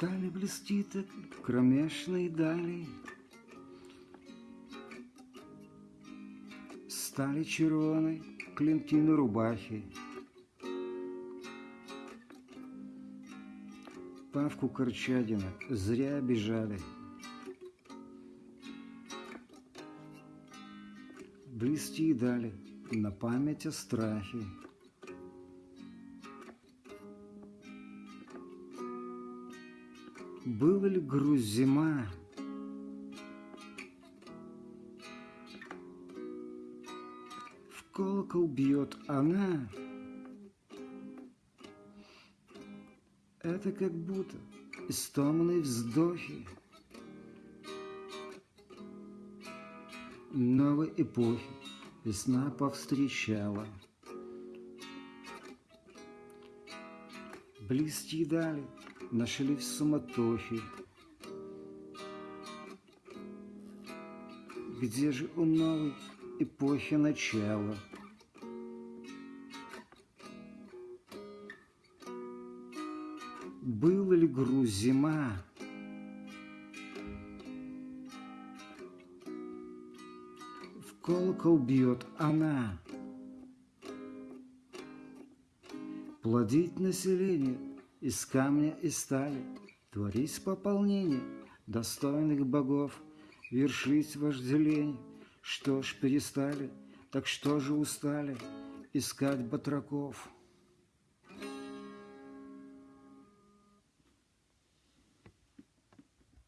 Стали блести так кромешной дали, Стали червоной клинки на рубахе, Павку Корчадина зря обижали. Блести дали на память о страхе. Была ли грусть зима? В колокол бьет она. Это как будто истомные вздохи Новой эпохи весна повстречала. Близкие дали нашли в суматохе. Где же у новой эпохи начало? Было ли груз зима? В колокол бьет она. Плодить население из камня и стали, Творить пополнение достойных богов, Вершить вожделение. Что ж перестали, так что же устали Искать батраков?